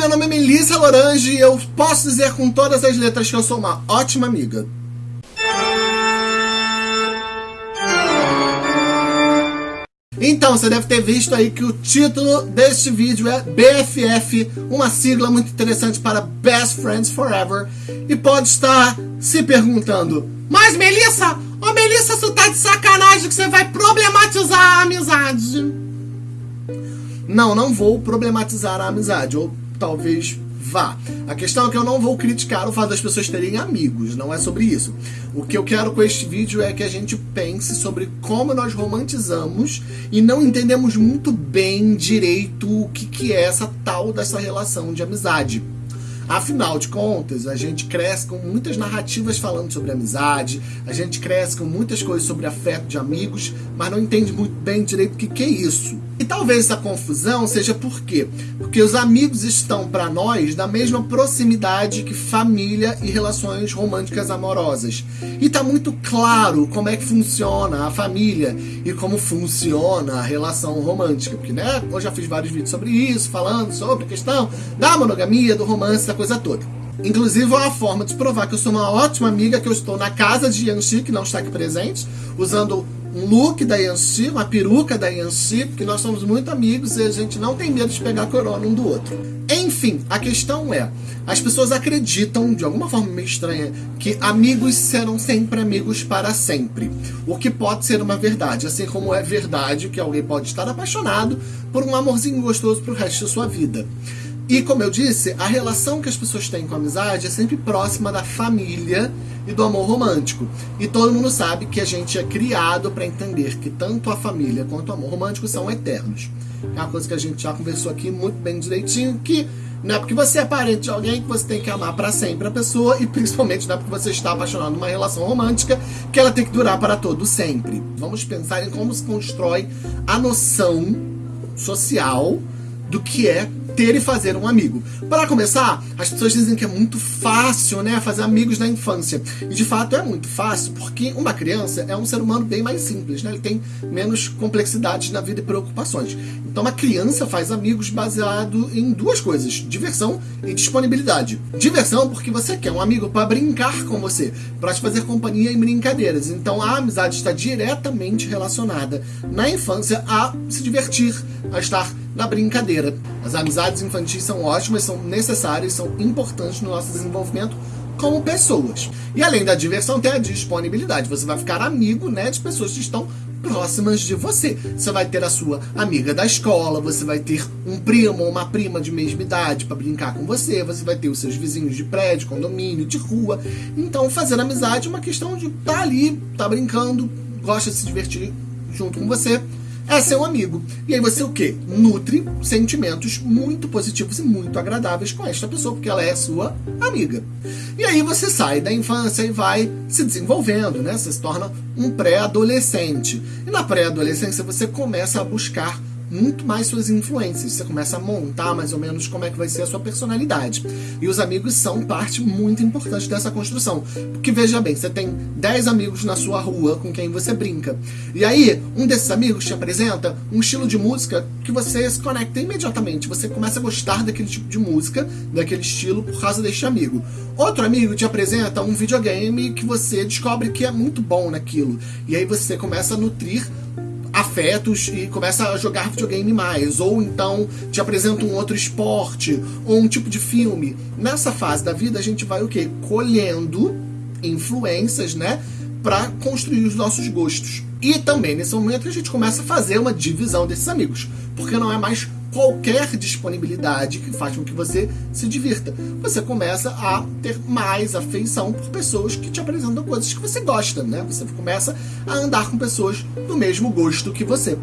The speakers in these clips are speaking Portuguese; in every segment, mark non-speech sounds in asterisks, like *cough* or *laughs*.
meu nome é Melissa Lorange e eu posso dizer com todas as letras que eu sou uma ótima amiga. Então, você deve ter visto aí que o título deste vídeo é BFF, uma sigla muito interessante para Best Friends Forever, e pode estar se perguntando, mas Melissa, ô oh, Melissa, você tá de sacanagem que você vai problematizar a amizade. Não, não vou problematizar a amizade, ou talvez vá. A questão é que eu não vou criticar o fato das pessoas terem amigos, não é sobre isso. O que eu quero com este vídeo é que a gente pense sobre como nós romantizamos e não entendemos muito bem direito o que, que é essa tal dessa relação de amizade. Afinal de contas, a gente cresce com muitas narrativas falando sobre amizade, a gente cresce com muitas coisas sobre afeto de amigos, mas não entende muito bem direito o que, que é isso. Talvez essa confusão seja por quê? Porque os amigos estão para nós da mesma proximidade que família e relações românticas amorosas. E tá muito claro como é que funciona a família e como funciona a relação romântica. Porque, né, eu já fiz vários vídeos sobre isso, falando sobre a questão da monogamia, do romance, da coisa toda. Inclusive, é uma forma de provar que eu sou uma ótima amiga, que eu estou na casa de Yanxi, que não está aqui presente, usando look da Yanxi, uma peruca da Yanxi, porque nós somos muito amigos e a gente não tem medo de pegar corona um do outro. Enfim, a questão é, as pessoas acreditam, de alguma forma meio estranha, que amigos serão sempre amigos para sempre. O que pode ser uma verdade, assim como é verdade que alguém pode estar apaixonado por um amorzinho gostoso para o resto da sua vida. E como eu disse, a relação que as pessoas têm com a amizade é sempre próxima da família e do amor romântico. E todo mundo sabe que a gente é criado para entender que tanto a família quanto o amor romântico são eternos. É uma coisa que a gente já conversou aqui muito bem direitinho, que não é porque você é parente de alguém que você tem que amar para sempre a pessoa e principalmente não é porque você está apaixonado numa relação romântica que ela tem que durar para todo sempre. Vamos pensar em como se constrói a noção social do que é ter e fazer um amigo. Para começar, as pessoas dizem que é muito fácil, né, fazer amigos na infância. E de fato é muito fácil, porque uma criança é um ser humano bem mais simples, né? Ele tem menos complexidades na vida e preocupações. Então uma criança faz amigos baseado em duas coisas: diversão e disponibilidade. Diversão porque você quer um amigo para brincar com você, para te fazer companhia em brincadeiras. Então a amizade está diretamente relacionada na infância a se divertir, a estar na brincadeira. As amizades infantis são ótimas, são necessárias, são importantes no nosso desenvolvimento como pessoas. E além da diversão, tem a disponibilidade. Você vai ficar amigo né, de pessoas que estão próximas de você. Você vai ter a sua amiga da escola, você vai ter um primo ou uma prima de mesma idade para brincar com você, você vai ter os seus vizinhos de prédio, condomínio, de rua. Então, fazer amizade é uma questão de estar tá ali, tá brincando, gosta de se divertir junto com você é seu amigo. E aí você o quê? Nutre sentimentos muito positivos e muito agradáveis com esta pessoa, porque ela é sua amiga. E aí você sai da infância e vai se desenvolvendo, né? Você se torna um pré-adolescente. E na pré-adolescência você começa a buscar muito mais suas influências. Você começa a montar mais ou menos como é que vai ser a sua personalidade. E os amigos são parte muito importante dessa construção. Porque veja bem, você tem 10 amigos na sua rua com quem você brinca. E aí, um desses amigos te apresenta um estilo de música que você se conecta imediatamente. Você começa a gostar daquele tipo de música, daquele estilo, por causa deste amigo. Outro amigo te apresenta um videogame que você descobre que é muito bom naquilo. E aí você começa a nutrir afetos e começa a jogar videogame mais, ou então te apresenta um outro esporte, ou um tipo de filme. Nessa fase da vida a gente vai o quê? Colhendo influências, né, para construir os nossos gostos. E também nesse momento a gente começa a fazer uma divisão desses amigos, porque não é mais qualquer disponibilidade que faz com que você se divirta. Você começa a ter mais afeição por pessoas que te apresentam coisas que você gosta, né? Você começa a andar com pessoas do mesmo gosto que você.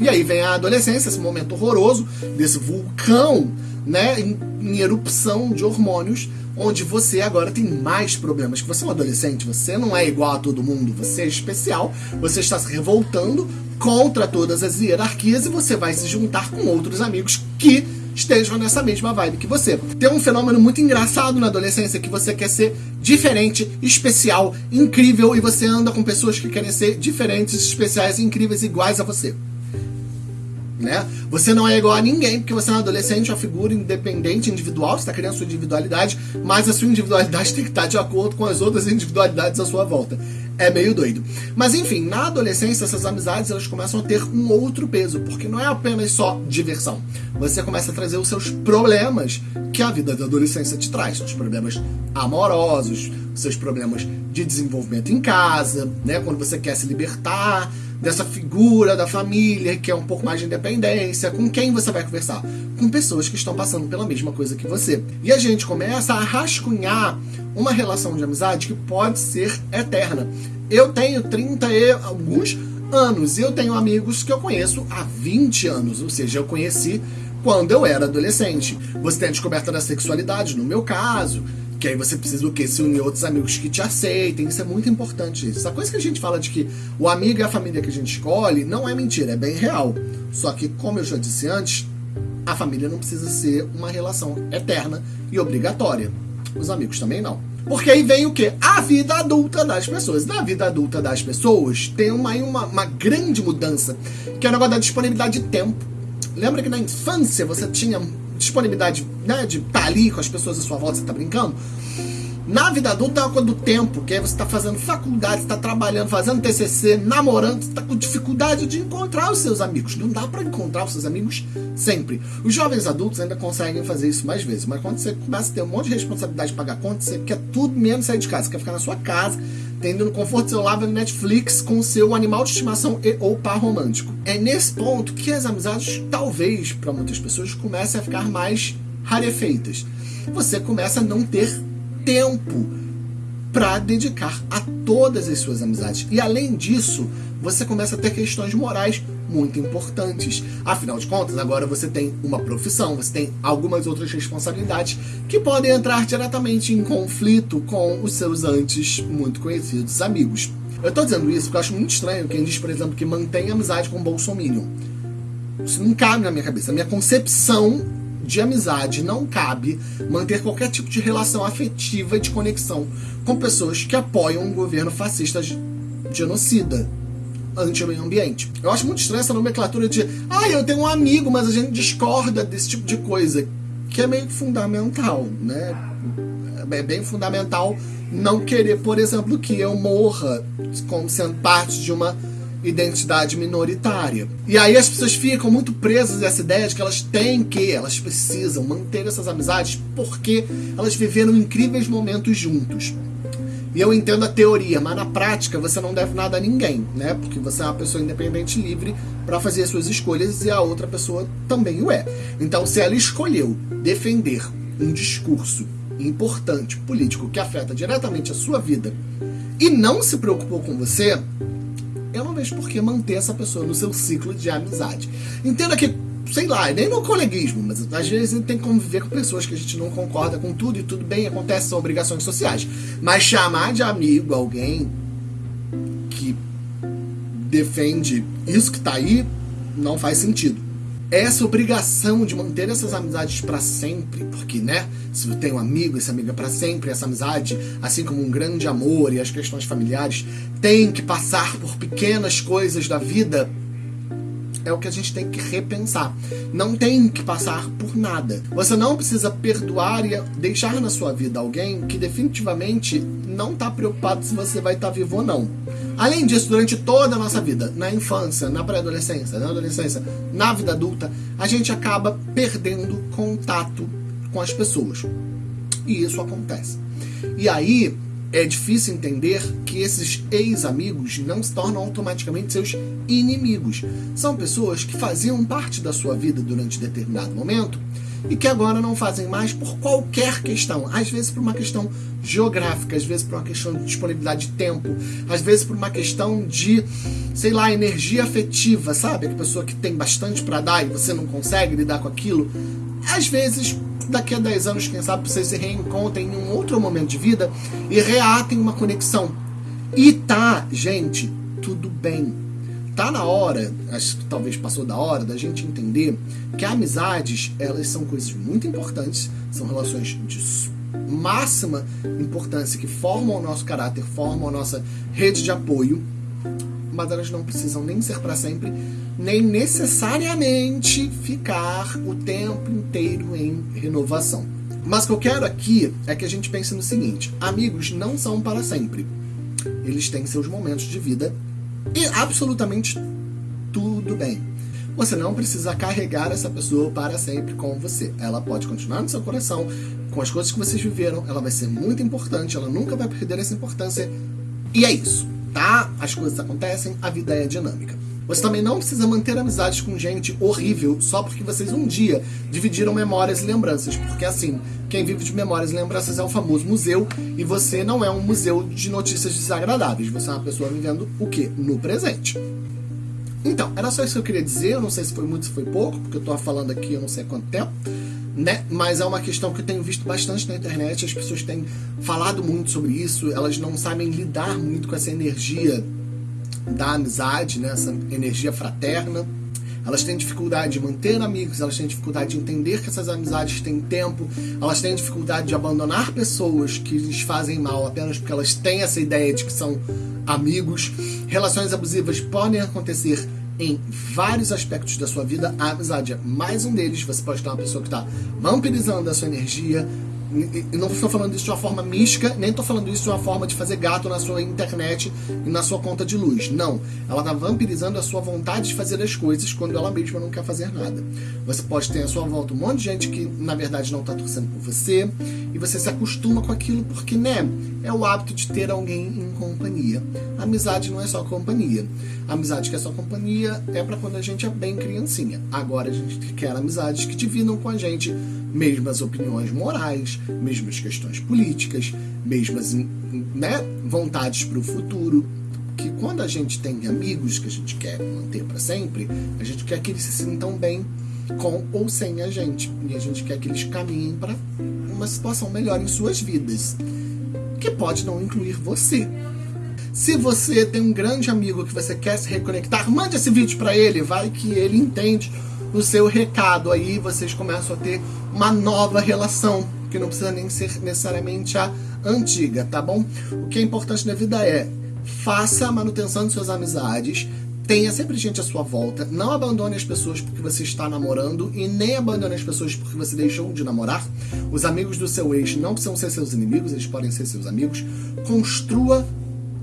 E aí vem a adolescência, esse momento horroroso desse vulcão, né, em, em erupção de hormônios, onde você agora tem mais problemas. Que você é um adolescente, você não é igual a todo mundo, você é especial, você está se revoltando contra todas as hierarquias e você vai se juntar com outros amigos que estejam nessa mesma vibe que você. Tem um fenômeno muito engraçado na adolescência que você quer ser diferente, especial, incrível e você anda com pessoas que querem ser diferentes, especiais, incríveis, iguais a você. Né? Você não é igual a ninguém, porque você é um adolescente, uma figura independente, individual, você está criando sua individualidade, mas a sua individualidade *laughs* tem que estar de acordo com as outras individualidades à sua volta. É meio doido. Mas enfim, na adolescência, essas amizades elas começam a ter um outro peso, porque não é apenas só diversão. Você começa a trazer os seus problemas que a vida da adolescência te traz, os problemas amorosos, os seus problemas de desenvolvimento em casa, né? Quando você quer se libertar dessa figura da família que é um pouco mais de independência. Com quem você vai conversar? Com pessoas que estão passando pela mesma coisa que você. E a gente começa a rascunhar uma relação de amizade que pode ser eterna. Eu tenho 30 e alguns anos e eu tenho amigos que eu conheço há 20 anos, ou seja, eu conheci quando eu era adolescente. Você tem a descoberta da sexualidade, no meu caso, que aí você precisa do quê? Se unir outros amigos que te aceitem. Isso é muito importante. Essa coisa que a gente fala de que o amigo e a família que a gente escolhe não é mentira, é bem real. Só que, como eu já disse antes, a família não precisa ser uma relação eterna e obrigatória. Os amigos também não. Porque aí vem o quê? A vida adulta das pessoas. Na vida adulta das pessoas tem uma, uma, uma grande mudança, que é o negócio da disponibilidade de tempo. Lembra que na infância você tinha disponibilidade né, de estar tá ali com as pessoas à sua volta, você tá brincando. Na vida adulta é uma do tempo, que aí você está fazendo faculdade, está trabalhando, fazendo TCC, namorando, está com dificuldade de encontrar os seus amigos. Não dá para encontrar os seus amigos sempre. Os jovens adultos ainda conseguem fazer isso mais vezes, mas quando você começa a ter um monte de responsabilidade de pagar conta, você quer tudo menos sair de casa, você quer ficar na sua casa, tendo no conforto do seu lar, Netflix com seu animal de estimação e ou par romântico. É nesse ponto que as amizades, talvez, para muitas pessoas, comecem a ficar mais rarefeitas. Você começa a não ter tempo para dedicar a todas as suas amizades. E além disso, você começa a ter questões morais muito importantes. Afinal de contas, agora você tem uma profissão, você tem algumas outras responsabilidades que podem entrar diretamente em conflito com os seus antes muito conhecidos amigos. Eu estou dizendo isso porque eu acho muito estranho quem diz, por exemplo, que mantém amizade com o Bolsonaro. Isso não cabe na minha cabeça. A minha concepção de amizade não cabe manter qualquer tipo de relação afetiva de conexão com pessoas que apoiam um governo fascista genocida anti-meio ambiente. Eu acho muito estranha essa nomenclatura de ah, eu tenho um amigo, mas a gente discorda desse tipo de coisa, que é meio fundamental, né? É bem fundamental não querer, por exemplo, que eu morra como sendo parte de uma identidade minoritária. E aí as pessoas ficam muito presas a essa ideia de que elas têm que, elas precisam manter essas amizades porque elas viveram incríveis momentos juntos. E eu entendo a teoria, mas na prática você não deve nada a ninguém, né? Porque você é uma pessoa independente livre para fazer as suas escolhas e a outra pessoa também o é. Então, se ela escolheu defender um discurso importante, político, que afeta diretamente a sua vida e não se preocupou com você, eu não vejo por que manter essa pessoa no seu ciclo de amizade. Entenda que, sei lá, nem no coleguismo, mas às vezes a gente tem que conviver com pessoas que a gente não concorda com tudo e tudo bem, acontece, são obrigações sociais. Mas chamar de amigo alguém que defende isso que tá aí não faz sentido essa obrigação de manter essas amizades para sempre, porque, né, se você tem um amigo, esse amigo é para sempre, essa amizade, assim como um grande amor e as questões familiares, tem que passar por pequenas coisas da vida, é o que a gente tem que repensar. Não tem que passar por nada. Você não precisa perdoar e deixar na sua vida alguém que definitivamente não está preocupado se você vai estar tá vivo ou não. Além disso, durante toda a nossa vida, na infância, na pré-adolescência, na adolescência, na vida adulta, a gente acaba perdendo contato com as pessoas. E isso acontece. E aí é difícil entender que esses ex-amigos não se tornam automaticamente seus inimigos. São pessoas que faziam parte da sua vida durante determinado momento e que agora não fazem mais por qualquer questão. Às vezes por uma questão geográfica, às vezes por uma questão de disponibilidade de tempo, às vezes por uma questão de, sei lá, energia afetiva, sabe? A pessoa que tem bastante para dar e você não consegue lidar com aquilo. Às vezes, daqui a 10 anos, quem sabe, vocês se reencontrem em um outro momento de vida e reatem uma conexão. E tá, gente, tudo bem tá na hora, acho que talvez passou da hora, da gente entender que amizades, elas são coisas muito importantes, são relações de máxima importância que formam o nosso caráter, formam a nossa rede de apoio, mas elas não precisam nem ser para sempre, nem necessariamente ficar o tempo inteiro em renovação. Mas o que eu quero aqui é que a gente pense no seguinte: amigos não são para sempre. Eles têm seus momentos de vida e absolutamente tudo bem. Você não precisa carregar essa pessoa para sempre com você. Ela pode continuar no seu coração, com as coisas que vocês viveram, ela vai ser muito importante, ela nunca vai perder essa importância. E é isso, tá? As coisas acontecem, a vida é dinâmica. Você também não precisa manter amizades com gente horrível só porque vocês um dia dividiram memórias e lembranças. Porque assim, quem vive de memórias e lembranças é o famoso museu e você não é um museu de notícias desagradáveis. Você é uma pessoa vivendo o quê? No presente. Então, era só isso que eu queria dizer. Eu não sei se foi muito, se foi pouco, porque eu tô falando aqui eu não sei quanto tempo. Né? Mas é uma questão que eu tenho visto bastante na internet. As pessoas têm falado muito sobre isso. Elas não sabem lidar muito com essa energia da amizade, né? essa energia fraterna. Elas têm dificuldade de manter amigos, elas têm dificuldade de entender que essas amizades têm tempo, elas têm dificuldade de abandonar pessoas que lhes fazem mal apenas porque elas têm essa ideia de que são amigos. Relações abusivas podem acontecer em vários aspectos da sua vida. A amizade é mais um deles. Você pode ter uma pessoa que está vampirizando a sua energia, não estou falando isso de uma forma mística, nem estou falando isso de uma forma de fazer gato na sua internet e na sua conta de luz. Não. Ela está vampirizando a sua vontade de fazer as coisas quando ela mesma não quer fazer nada. Você pode ter à sua volta um monte de gente que, na verdade, não está torcendo por você e você se acostuma com aquilo porque, né, é o hábito de ter alguém em companhia. amizade não é só companhia. Amizade que é só companhia é para quando a gente é bem criancinha. Agora a gente quer amizades que dividam com a gente mesmas opiniões morais, mesmas questões políticas, mesmas né, vontades para o futuro. Que quando a gente tem amigos que a gente quer manter para sempre, a gente quer que eles se sintam bem com ou sem a gente. E a gente quer que eles caminhem para uma situação melhor em suas vidas, que pode não incluir você. Se você tem um grande amigo que você quer se reconectar, mande esse vídeo para ele, vai que ele entende o seu recado. Aí vocês começam a ter uma nova relação, que não precisa nem ser necessariamente a antiga, tá bom? O que é importante na vida é faça a manutenção de suas amizades, tenha sempre gente à sua volta, não abandone as pessoas porque você está namorando e nem abandone as pessoas porque você deixou de namorar. Os amigos do seu ex não precisam ser seus inimigos, eles podem ser seus amigos. Construa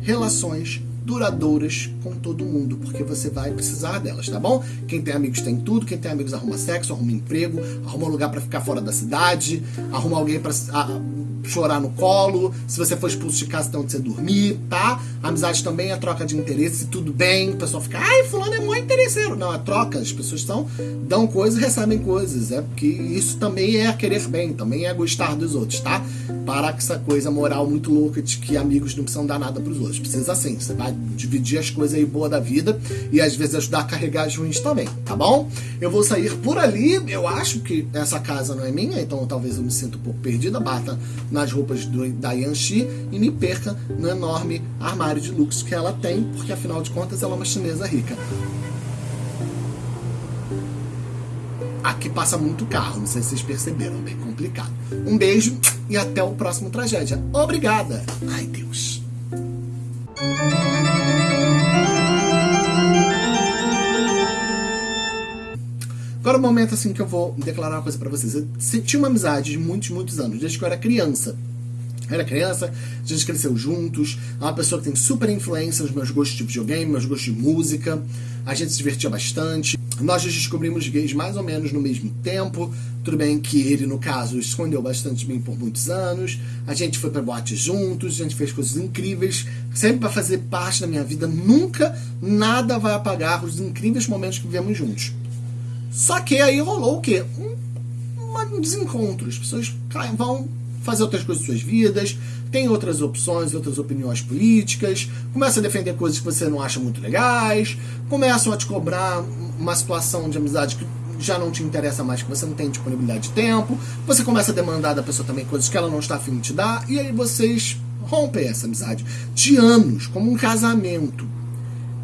relações duradouras com todo mundo, porque você vai precisar delas, tá bom? Quem tem amigos tem tudo, quem tem amigos arruma sexo, arruma emprego, arruma um lugar para ficar fora da cidade, arruma alguém para chorar no colo, se você for expulso de casa, tem onde você dormir, tá? Amizade também é troca de interesse, tudo bem, o pessoal fica, ai, fulano é muito interesseiro. Não, é troca, as pessoas são, dão coisas e recebem coisas, é porque isso também é querer bem, também é gostar dos outros, tá? Parar com essa coisa moral muito louca de que amigos não precisam dar nada pros outros. Precisa sim, você vai dividir as coisas aí boas da vida e às vezes ajudar a carregar as ruins também, tá bom? Eu vou sair por ali, eu acho que essa casa não é minha, então talvez eu me sinta um pouco perdida, bata nas roupas do, da Yanxi e me perca no enorme armário de luxo que ela tem, porque afinal de contas ela é uma chinesa rica. Aqui passa muito carro, não sei se vocês perceberam, bem complicado. Um beijo e até o próximo Tragédia. Obrigada! Ai, Deus! Agora o momento assim que eu vou declarar uma coisa para vocês. Eu tinha uma amizade de muitos, muitos anos, desde que eu era criança. Eu era criança, a gente cresceu juntos. É uma pessoa que tem super influência nos meus gostos de videogame, meus gostos de música. A gente se divertia bastante. Nós descobrimos gays mais ou menos no mesmo tempo. Tudo bem que ele, no caso, escondeu bastante mim por muitos anos. A gente foi para boate juntos, a gente fez coisas incríveis, sempre para fazer parte da minha vida. Nunca nada vai apagar os incríveis momentos que vivemos juntos. Só que aí rolou o quê? Um, um desencontro. As pessoas vão fazer outras coisas em suas vidas, tem outras opções, outras opiniões políticas, começa a defender coisas que você não acha muito legais, começam a te cobrar uma situação de amizade que já não te interessa mais, que você não tem disponibilidade de tempo, você começa a demandar da pessoa também coisas que ela não está afim de te dar, e aí vocês rompem essa amizade de anos, como um casamento.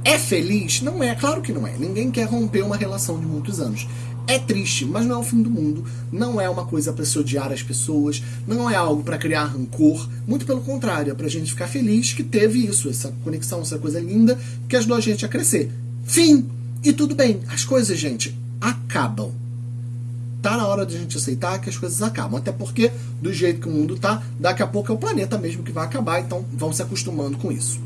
É feliz? Não é, claro que não é. Ninguém quer romper uma relação de muitos anos. É triste, mas não é o fim do mundo. Não é uma coisa para se odiar as pessoas. Não é algo para criar rancor. Muito pelo contrário, é pra gente ficar feliz que teve isso, essa conexão, essa coisa linda que ajudou a gente a crescer. Fim! E tudo bem, as coisas, gente, acabam. Tá na hora de a gente aceitar que as coisas acabam. Até porque, do jeito que o mundo tá, daqui a pouco é o planeta mesmo que vai acabar, então vão se acostumando com isso.